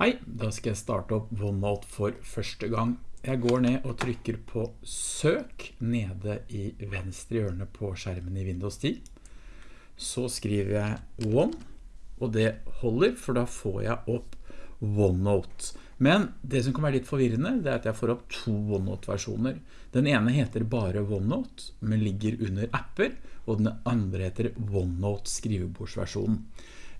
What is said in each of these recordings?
Hei, da skal jeg starte opp OneNote for første gang. Jeg går ned og trykker på søk nede i venstre hjørne på skjermen i Windows 10. Så skriver jeg One, og det holder, for da får jeg opp OneNote. Men det som kan være litt forvirrende, det er at jeg får opp to OneNote-versjoner. Den ene heter bare OneNote, men ligger under apper, og den andre heter OneNote skrivebordsversjonen.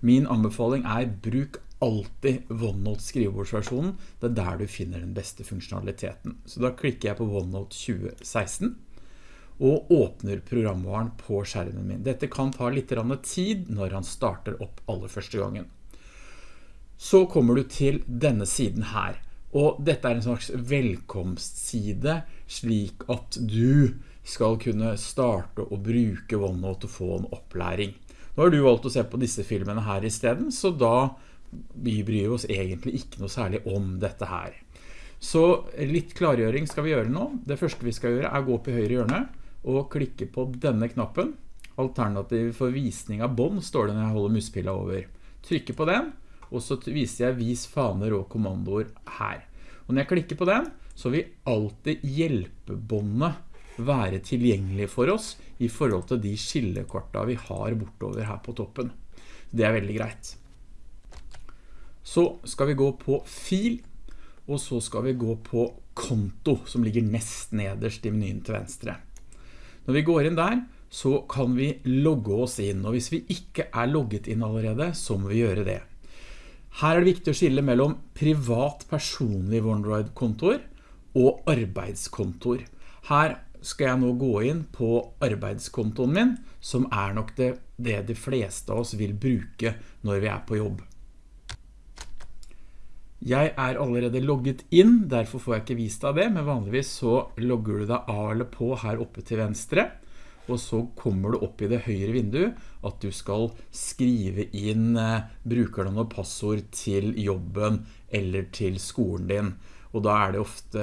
Min anbefaling er bruk alltid OneNote skrivebordsversjonen. Det er der du finner den beste funksjonaliteten. Så da klikker jeg på OneNote 2016 og åpner programvaren på skjermen min. Dette kan ta litt tid når han starter opp aller første gangen. Så kommer du til denne siden her. Og dette er en slags velkomstside slik at du skal kunne starte å bruke OneNote og få en opplæring. Nå har du valgt å se på disse filmene her i stedet, så da vi bryr oss egentlig ikke noe særlig om dette her. Så litt klargjøring skal vi gjøre nå. Det første vi skal gjøre er å gå opp i høyre hjørne og klikke på denne knappen. Alternativ for visning av bånd står det når jeg holder muspilla over. Trykker på den, og så viser jeg vis faner og kommandoer her. Og når jeg klikker på den, så vil alltid hjelpebåndet være tilgjengelig for oss i forhold til de skillekorta vi har bortover her på toppen. Det er veldig greit. Så skal vi gå på fil, og så skal vi gå på konto, som ligger nest nederst i menyen til venstre. Når vi går inn der, så kan vi logge oss inn, og hvis vi ikke er logget inn allerede, så må vi gjøre det. Her er det viktig å skille mellom privat personlig OneDrive-kontor og arbeidskontor. Her skal jeg nå gå inn på arbeidskontoen min, som er nok det, det de fleste av oss vil bruke når vi er på jobb. Jeg er allerede logget inn, derfor får jeg ikke vist deg det, men vanligvis så logger du deg av eller på her oppe til venstre, og så kommer du opp i det høyre vinduet at du skal skrive inn eh, brukernavn og passord til jobben eller til skolen din og da er det ofte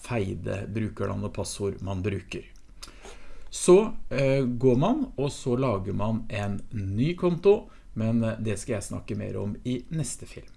feide brukernavn og passord man bruker. Så eh, går man, og så lager man en ny konto, men eh, det skal jeg snakke mer om i neste film.